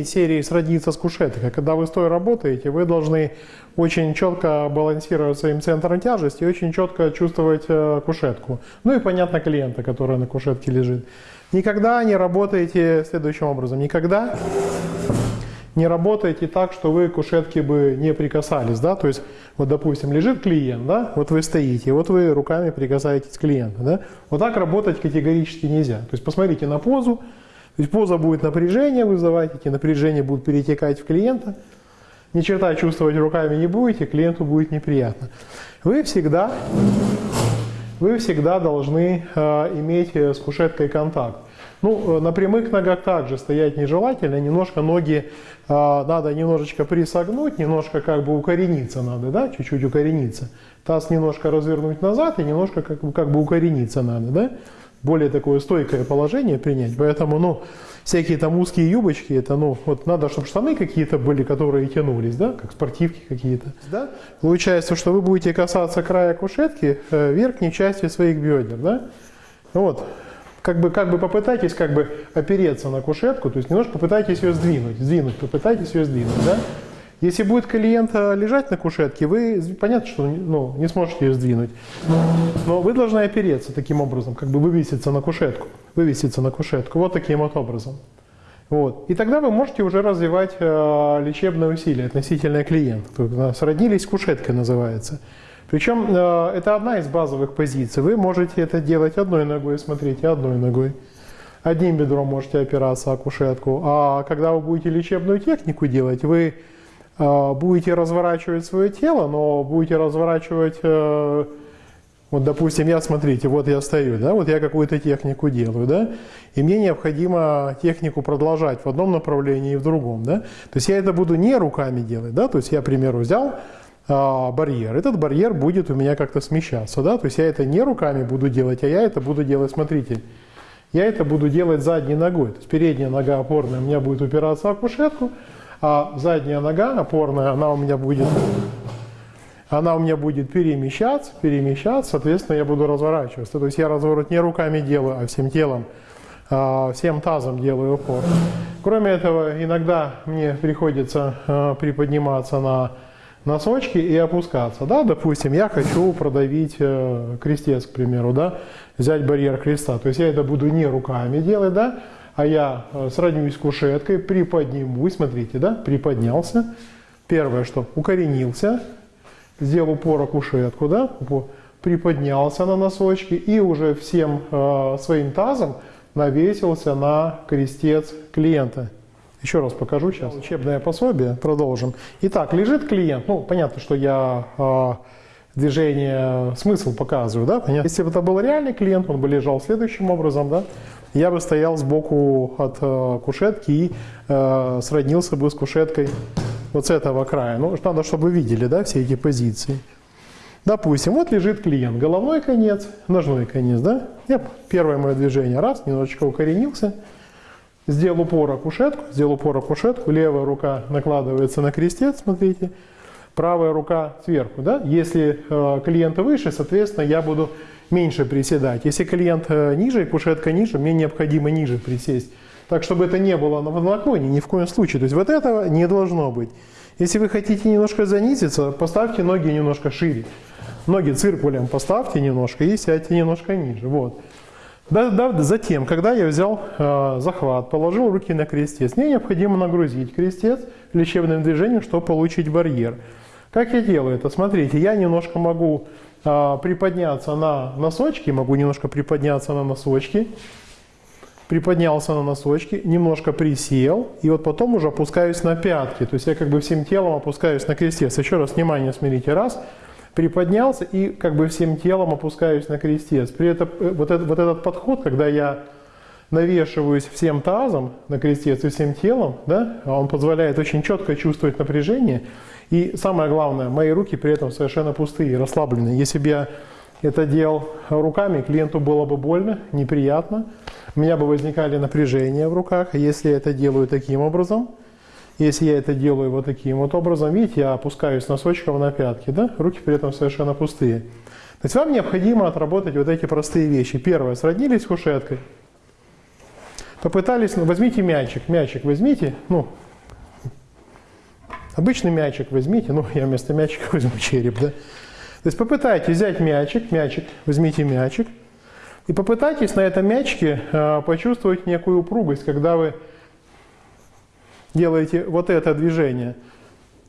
из серии «Сродниться с кушеткой». Когда вы стоя работаете, вы должны очень четко балансировать своим центром тяжести и очень четко чувствовать э, кушетку. Ну и, понятно, клиента, который на кушетке лежит. Никогда не работаете следующим образом. Никогда не работаете так, что вы к кушетке бы не прикасались, да, то есть, вот, допустим, лежит клиент, да, вот вы стоите, вот вы руками прикасаетесь к клиенту, да, вот так работать категорически нельзя, то есть, посмотрите на позу, то есть, поза будет напряжение вызывать, эти напряжения будут перетекать в клиента, ни черта чувствовать руками не будете, клиенту будет неприятно. Вы всегда, вы всегда должны э, иметь с кушеткой контакт. Ну, э, на прямых ногах также стоять нежелательно, немножко ноги э, надо немножечко присогнуть, немножко как бы укорениться надо, да, чуть-чуть укорениться. Таз немножко развернуть назад и немножко как бы, как бы укорениться надо, да. Более такое стойкое положение принять, поэтому, ну, всякие там узкие юбочки, это, ну, вот надо, чтобы штаны какие-то были, которые тянулись, да, как спортивки какие-то, да. Получается, что вы будете касаться края кушетки э, верхней части своих бедер, да. Вот, как бы, как бы попытайтесь как бы опереться на кушетку, то есть немножко попытайтесь ее сдвинуть, сдвинуть, попытайтесь ее сдвинуть, да? Если будет клиент лежать на кушетке, вы, понятно, что ну, не сможете ее сдвинуть, но вы должны опереться таким образом, как бы вывеситься на кушетку, вывеситься на кушетку, вот таким вот образом. Вот. И тогда вы можете уже развивать э, лечебное усилие относительно клиента. Сроднились кушеткой называется. Причем э, это одна из базовых позиций. Вы можете это делать одной ногой, смотрите, одной ногой. Одним бедром можете опираться о кушетку. А когда вы будете лечебную технику делать, вы э, будете разворачивать свое тело, но будете разворачивать, э, вот допустим, я, смотрите, вот я стою, да, вот я какую-то технику делаю, да, и мне необходимо технику продолжать в одном направлении и в другом, да. То есть я это буду не руками делать, да, то есть я, к примеру, взял а, барьер. Этот барьер будет у меня как-то смещаться, да, то есть я это не руками буду делать, а я это буду делать, смотрите, я это буду делать задней ногой, то есть передняя нога опорная у меня будет упираться в кушетку, а задняя нога опорная, она у меня будет, она у меня будет перемещаться, перемещаться, соответственно, я буду разворачиваться. То есть я разворот не руками делаю, а всем телом, а, всем тазом делаю упор. Кроме этого, иногда мне приходится а, приподниматься на носочки и опускаться. Да? Допустим, я хочу продавить э, крестец, к примеру, да? взять барьер креста. То есть я это буду не руками делать, да? А я э, сроднюсь кушеткой, приподнимусь, смотрите, да? приподнялся. Первое, что укоренился, сделал упор кушетку, да? приподнялся на носочки и уже всем э, своим тазом навесился на крестец клиента. Еще раз покажу сейчас. Учебное пособие. Продолжим. Итак, лежит клиент. Ну, понятно, что я э, движение, смысл показываю, да? Понятно? Если бы это был реальный клиент, он бы лежал следующим образом, да? Я бы стоял сбоку от э, кушетки и э, сроднился бы с кушеткой вот с этого края. Ну, надо, чтобы вы видели, да, все эти позиции. Допустим, вот лежит клиент, головной конец, ножной конец, да? Я, первое мое движение, раз, немножечко укоренился – Сделал упор о кушетку, сделал упор о кушетку, левая рука накладывается на крестец, смотрите, правая рука сверху. Да? Если э, клиент выше, соответственно, я буду меньше приседать. Если клиент э, ниже, кушетка ниже, мне необходимо ниже присесть. Так, чтобы это не было на наклоне, ни в коем случае. То есть вот этого не должно быть. Если вы хотите немножко занизиться, поставьте ноги немножко шире. Ноги циркулем поставьте немножко и сядьте немножко ниже. Вот. Да, да, затем, когда я взял э, захват, положил руки на крестец, мне необходимо нагрузить крестец лечебным движением, чтобы получить барьер. Как я делаю это? Смотрите, я немножко могу э, приподняться на носочки, могу немножко приподняться на носочки, приподнялся на носочки, немножко присел, и вот потом уже опускаюсь на пятки. То есть я как бы всем телом опускаюсь на крестец. Еще раз внимание, смотрите, раз – приподнялся и как бы всем телом опускаюсь на крестец. При этом э, вот, это, вот этот подход, когда я навешиваюсь всем тазом на крестец и всем телом, да, он позволяет очень четко чувствовать напряжение. И самое главное, мои руки при этом совершенно пустые, расслабленные. Если бы я это делал руками, клиенту было бы больно, неприятно. У меня бы возникали напряжения в руках. Если я это делаю таким образом, если я это делаю вот таким вот образом, видите, я опускаюсь носочком на пятки, да? руки при этом совершенно пустые. То есть вам необходимо отработать вот эти простые вещи. Первое, сроднились кушеткой. Попытались, ну, возьмите мячик, мячик возьмите, ну, обычный мячик возьмите, ну, я вместо мячика возьму череп, да. То есть попытайтесь взять мячик, мячик, возьмите мячик, и попытайтесь на этом мячике э, почувствовать некую упругость, когда вы делаете вот это движение.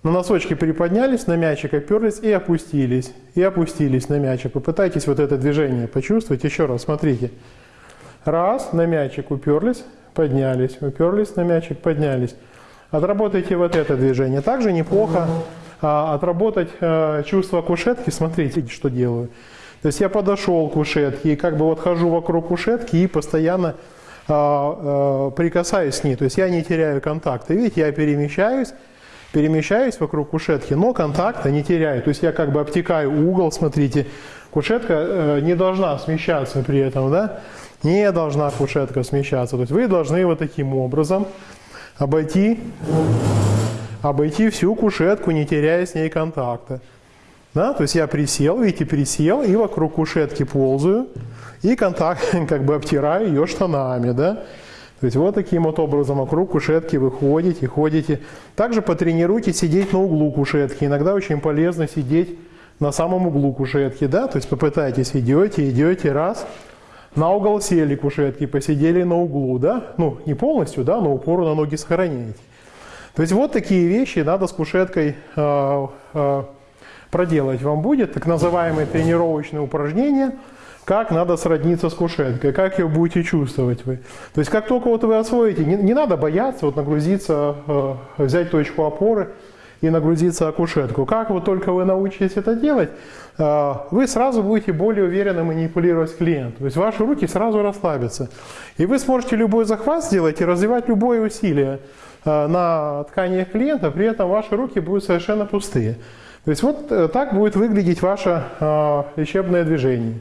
На носочки приподнялись, на мячик оперлись и опустились. И опустились на мячик. Попытайтесь вот это движение почувствовать. Еще раз, смотрите. Раз, на мячик уперлись, поднялись. Уперлись на мячик, поднялись. Отработайте вот это движение. Также неплохо а, отработать а, чувство кушетки. Смотрите, что делаю. То есть я подошел к кушетке и как бы вот хожу вокруг кушетки и постоянно прикасаюсь к ней. То есть я не теряю контакта. Видите, я перемещаюсь, перемещаюсь вокруг кушетки, но контакта не теряю. То есть я как бы обтекаю угол, смотрите. Кушетка э, не должна смещаться при этом, да? Не должна кушетка смещаться. То есть вы должны вот таким образом обойти, обойти всю кушетку, не теряя с ней контакта. Да? То есть я присел, видите, присел и вокруг кушетки ползаю и контакт как бы обтираю ее штанами. Да? То есть вот таким вот образом вокруг кушетки вы ходите, ходите. Также потренируйте сидеть на углу кушетки. Иногда очень полезно сидеть на самом углу кушетки. Да? То есть попытайтесь, идете, идете, раз. На угол сели кушетки, посидели на углу. Да? Ну, не полностью, да, но упору на ноги сохраняете. То есть вот такие вещи надо с кушеткой э, э, проделать вам будет, так называемые тренировочные упражнения, как надо сродниться с кушеткой, как ее будете чувствовать вы. То есть как только вот вы освоите, не, не надо бояться вот нагрузиться, э, взять точку опоры и нагрузиться о кушетку. Как вот только вы научитесь это делать, э, вы сразу будете более уверенно манипулировать клиентом. То есть ваши руки сразу расслабятся. И вы сможете любой захват сделать и развивать любое усилие э, на тканях клиента, при этом ваши руки будут совершенно пустые. То есть вот э, так будет выглядеть ваше э, лечебное движение.